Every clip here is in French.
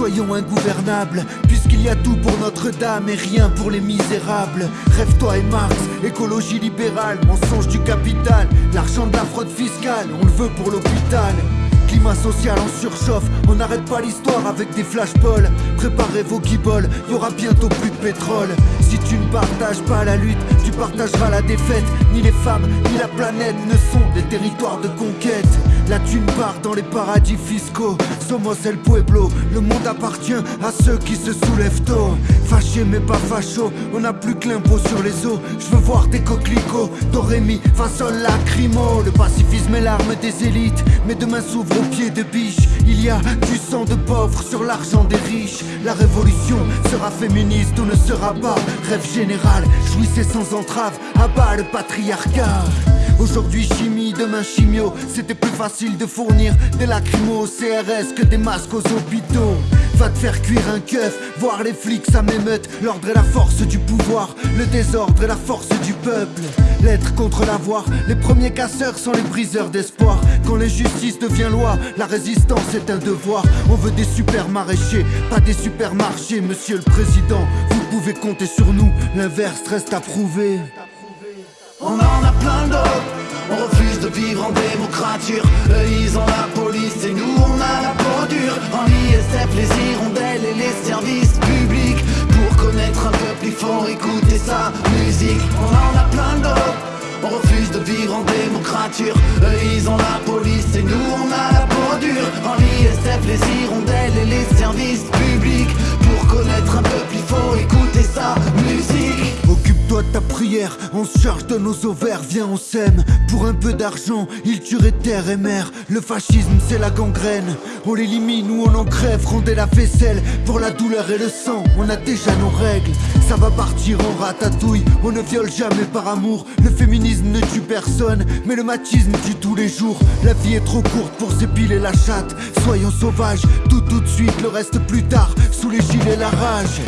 soyons ingouvernables, puisqu'il y a tout pour Notre-Dame et rien pour les misérables. Rêve-toi et Marx, écologie libérale, mensonge du capital, l'argent de la fraude fiscale, on le veut pour l'hôpital. Climat social en surchauffe, on n'arrête pas l'histoire avec des flashballs. Préparez vos guibolles, y aura bientôt plus de pétrole. Si tu ne partages pas la lutte, tu partageras la défaite. Ni les femmes, ni la planète ne sont des territoires de conquête. La thune part dans les paradis fiscaux. Somos el pueblo, le monde appartient à ceux qui se soulèvent tôt. Fâché mais pas facho, on n'a plus que l'impôt sur les os. Je veux voir des coquelicots, Dorémy, façon lacrymo. Le pacifisme est l'arme des élites, mais demain s'ouvre au pied de biche. Il y a du sang de pauvres sur l'argent des riches. La révolution sera féministe ou ne sera pas. Rêve général, jouissez sans entrave, abat le Aujourd'hui chimie, demain chimio. C'était plus facile de fournir des lacrymos au CRS que des masques aux hôpitaux. Va te faire cuire un keuf, voir les flics ça m'émeute. L'ordre est la force du pouvoir, le désordre est la force du peuple. L'être contre l'avoir, les premiers casseurs sont les briseurs d'espoir. Quand l'injustice devient loi, la résistance est un devoir. On veut des super maraîchers, pas des supermarchés Monsieur le Président, vous pouvez compter sur nous, l'inverse reste à prouver On en a plein d'autres. On refuse de vivre en démocrature. Eux ils ont la police et nous on a la peau dure. En ISF les hirondelles et les services publics. Pour connaître un peuple il faut écouter sa musique. On en a plein d'autres. On refuse de vivre en démocrature. Eux ils ont la police et nous on a la peau dure. En ISF les hirondelles et les services publics. Pour connaître un peuple il faut écouter sa musique Ta prière, on se charge de nos ovaires, viens on sème. Pour un peu d'argent, ils tueraient terre et mer. Le fascisme c'est la gangrène, on l'élimine ou on en crève Rendez la vaisselle, pour la douleur et le sang, on a déjà nos règles. Ça va partir en ratatouille, on ne viole jamais par amour. Le féminisme ne tue personne, mais le machisme tue tous les jours. La vie est trop courte pour s'épiler la chatte. Soyons sauvages, tout tout de suite, le reste plus tard. Sous les gilets la rage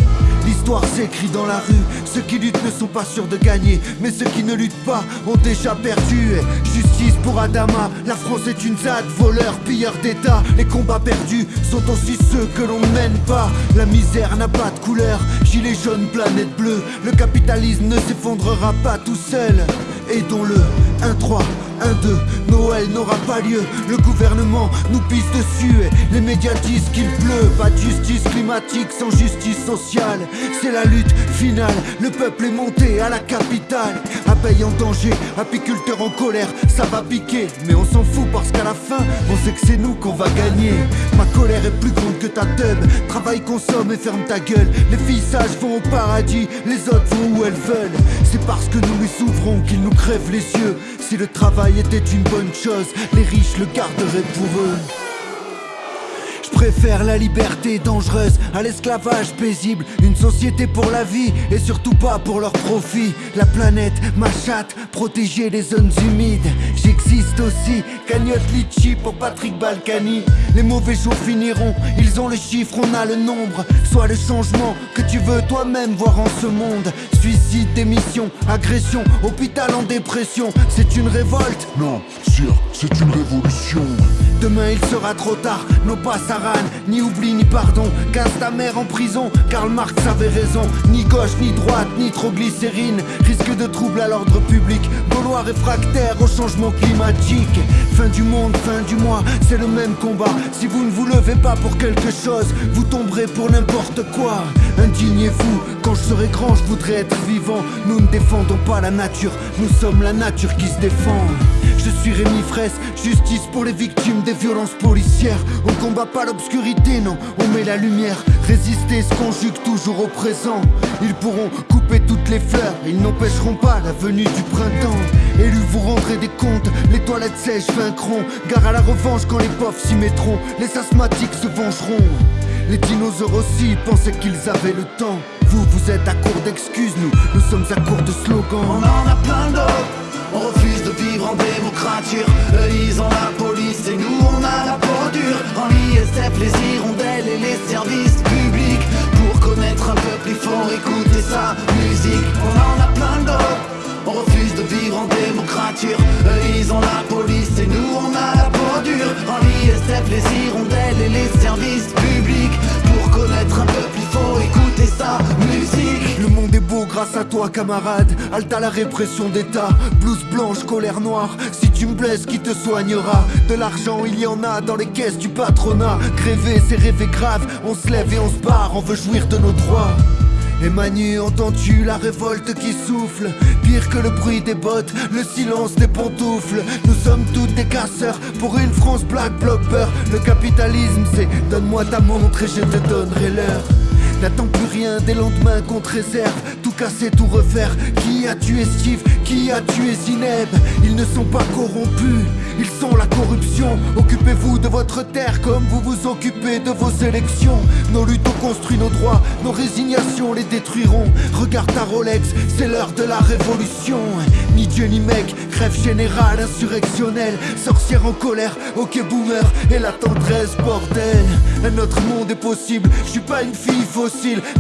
L'histoire s'écrit dans la rue. Ceux qui luttent ne sont pas sûrs de gagner, mais ceux qui ne luttent pas ont déjà perdu. Justice pour Adama, la France est une ZAD, voleur, pilleur d'État. Les combats perdus sont aussi ceux que l'on ne mène pas. La misère n'a pas de couleur, gilet jaune, planète bleue. Le capitalisme ne s'effondrera pas tout seul. Aidons-le, 1-3, 1-2, Noël n'aura pas lieu. Le gouvernement nous pisse dessus et les médias disent qu'il pleut. Pas de justice climatique sans justice sociale. C'est la lutte finale. Le peuple est monté à la capitale. Abeilles en danger, apiculteurs en colère, ça va piquer. Mais on s'en fout parce qu'à la fin, on sait que c'est nous qu'on va gagner. Ma colère est plus grande que ta teub. Travaille, consomme et ferme ta gueule. Les filles sages vont au paradis, les autres vont où elles veulent. Parce que nous lui s'ouvrons qu'ils nous crèvent les yeux. Si le travail était une bonne chose, les riches le garderaient pour eux. Je préfère la liberté dangereuse à l'esclavage paisible. Une société pour la vie et surtout pas pour leur profit. La planète, ma chatte, protéger les zones humides. J'existe aussi, cagnotte litchi pour Patrick Balkany. Les mauvais jours finiront, ils ont le chiffre, on a le nombre. Soit le changement que tu veux toi-même voir en ce monde. Suicide, démission, agression, hôpital en dépression. C'est une révolte. Non, sûr, c'est une révolution. Demain il sera trop tard, non pas Ni oubli ni pardon. Casse ta mère en prison, Karl Marx avait raison. Ni gauche, ni droite, ni trop glycérine. Risque de trouble à l'ordre public. Gaulois réfractaire au changement climatique. Fin du monde, fin du mois, c'est le même combat. Si vous ne vous levez pas pour quelque chose, vous tomberez pour n'importe quoi. Indignez-vous, quand je serai grand, je voudrais être vivant. Nous ne défendons pas la nature, nous sommes la nature qui se défend. Je suis Rémi Fraisse, justice pour les victimes des violences policières. On combat pas l'obscurité, non, on met la lumière. Résister se conjugue toujours au présent. Ils pourront couper toutes les fleurs, ils n'empêcheront pas la venue du printemps. Élus, vous rendrez des comptes, les toilettes sèches vaincront. Gare à la revanche quand les pauvres s'y mettront, les asthmatiques se vengeront. Les dinosaures aussi pensaient qu'ils avaient le temps. Vous, vous êtes à court d'excuses, nous, nous sommes à court de On slogans. en a plein d'autres On vivre en démocrature. Eux ils ont la police et nous on a la peau dure. En ISF toi camarade, halte à la répression d'État. Blouse blanche, colère noire, si tu me blesses qui te soignera? De l'argent il y en a dans les caisses du patronat. Gréver c'est rêver grave, on se lève et on se barre, on veut jouir de nos droits. Et Manu, entends-tu la révolte qui souffle? Pire que le bruit des bottes, le silence des pantoufles. Nous sommes tous des casseurs pour une France black blocker Le capitalisme c'est donne-moi ta montre et je te donnerai l'heure. N'attends plus rien des lendemains qu'on te réserve tout refaire. Qui a tué Steve? Qui a tué Zineb? Ils ne sont pas corrompus. Ils sont la corruption. Occupez-vous de votre terre comme vous vous occupez de vos élections. Nos luttes ont construit nos droits. Nos résignations les détruiront. Regarde ta Rolex, c'est l'heure de la révolution Ni Dieu ni mec, grève générale insurrectionnelle Sorcière en colère, ok boomer. Et la tendresse bordel. Un autre monde est possible, je suis pas une fille fausse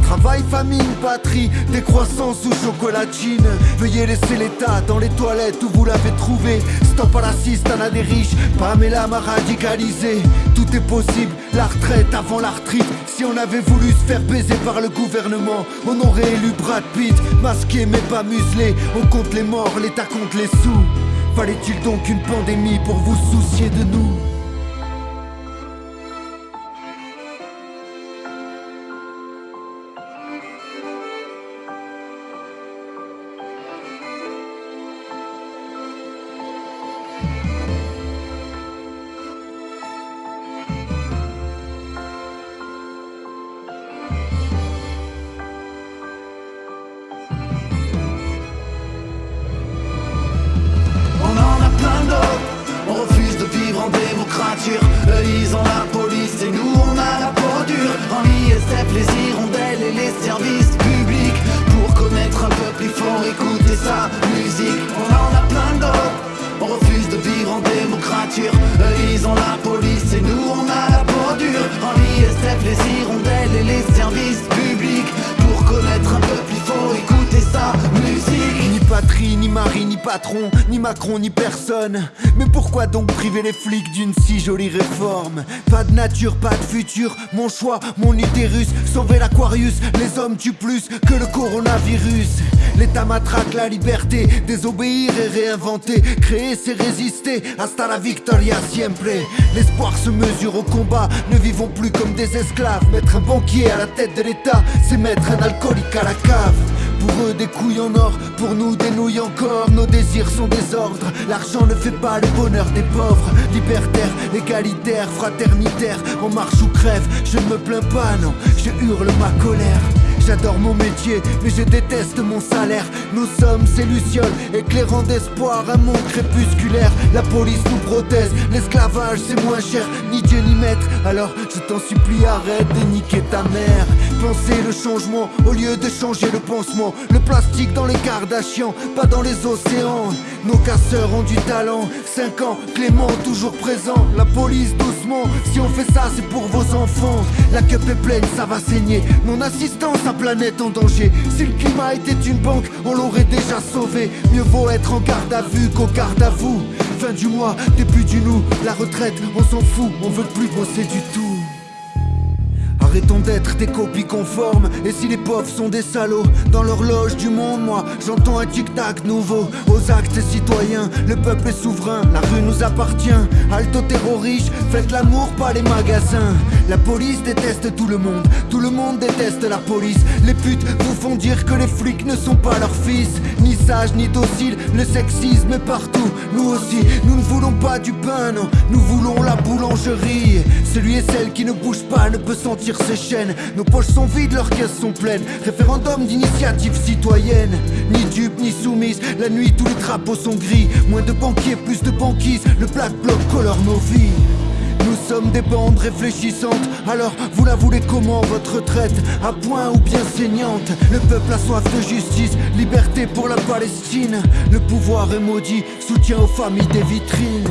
Travail, famille, patrie, décroissance ou chocolatine. Veuillez laisser l'état dans les toilettes où vous l'avez trouvé. Stop à l'assistanat des riches, Pamela m'a radicalisé. Tout est possible, la retraite avant la retraite Si on avait voulu se faire baiser par le gouvernement On aurait élu Brad Pitt, masqué mais pas muselé On compte les morts, l'État compte les sous. Fallait-il donc une pandémie pour vous soucier de nous? Eux ils ont la police et nous on a la peau dure. En ISF les hirondelles et les services publics. Pour connaître un peuple il faut écouter sa musique. On en a plein d'autres, on refuse de vivre en démocrature. Eux ils ont la police Ni mari, ni patron, ni Macron, ni personne. Mais pourquoi donc priver les flics d'une si jolie réforme? Pas de nature, pas de futur, mon choix, mon utérus. Sauver l'Aquarius, les hommes tuent plus que le coronavirus. L'État matraque la liberté, désobéir et réinventer. Créer, c'est résister, hasta la victoria siempre. L'espoir se mesure au combat, ne vivons plus comme des esclaves. Mettre un banquier à la tête de l'État, c'est mettre un alcoolique à la cave. Pour eux des couilles en or, pour nous des nouilles encore Nos désirs sont des ordres, l'argent ne fait pas le bonheur des pauvres. Libertaire, égalitaire, fraternitaire, en marche ou crève. Je ne me plains pas, non, je hurle ma colère J'adore mon métier, mais je déteste mon salaire. Nous sommes ces lucioles, éclairant d'espoir un monde crépusculaire. La police nous protège, l'esclavage c'est moins cher, ni Dieu ni maître. Alors je t'en supplie, arrête de niquer ta mère. Pensez le changement au lieu de changer le pansement. Le plastique dans les Kardashians, pas dans les océans. Nos casseurs ont du talent, 5 ans, Clément toujours présent. La police doucement, si on fait ça c'est pour vos enfants. La cup est pleine, ça va saigner. Mon assistance, sa planète en danger. Si le climat était une banque, on l'aurait déjà sauvé. Mieux vaut être en garde à vue qu'au garde à vous. Fin du mois, début du nous, la retraite, on s'en fout, on veut plus bosser du tout. Arrêtons d'être des copies conformes. Et si les pauvres sont des salauds Dans l'horloge du monde, moi J'entends un tic-tac nouveau. Aux actes citoyens Le peuple est souverain La rue nous appartient. Alto terroriste Faites l'amour, pas les magasins. La police déteste tout le monde Tout le monde déteste la police. Les putes vous font dire que les flics ne sont pas leurs fils. Ni sages, ni dociles Le sexisme est partout. Nous aussi, nous ne voulons pas du pain, non. Nous voulons la boulangerie. Celui et celle qui ne bouge pas ne peut sentir Nos poches sont vides, leurs caisses sont pleines. Référendum d'initiative citoyenne. Ni dupe, ni soumise La nuit, tous les drapeaux sont gris. Moins de banquiers, plus de banquises. Le black bloc colore nos vies. Nous sommes des bandes réfléchissantes. Alors vous la voulez comment votre retraite? À point ou bien saignante? Le peuple a soif de justice Liberté pour la Palestine. Le pouvoir est maudit. Soutien aux familles des vitrines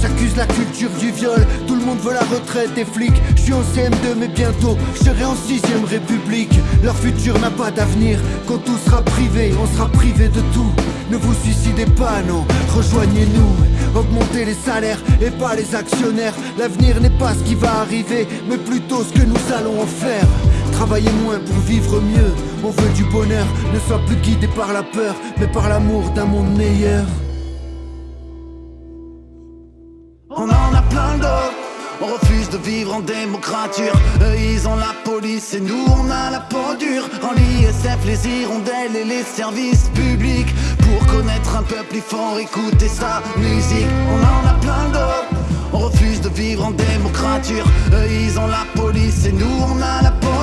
J'accuse la culture du viol, tout le monde veut la retraite des flics. Je suis en CM2 mais bientôt, je serai en 6ème République. Leur futur n'a pas d'avenir, quand tout sera privé, on sera privé de tout. Ne vous suicidez pas, non, rejoignez-nous. Augmentez les salaires et pas les actionnaires. L'avenir n'est pas ce qui va arriver, mais plutôt ce que nous allons en faire. Travaillez moins pour vivre mieux, on veut du bonheur. Ne sois plus guidé par la peur, mais par l'amour d'un monde meilleur. de vivre en démocrature Eux ils ont la police et nous on a la peau dure. En l'ISF les hirondelles et les services publics. Pour connaître un peuple il faut écouter sa musique. On en a plein d'autres. On refuse de vivre en démocrature Eux ils ont la police et nous on a la peau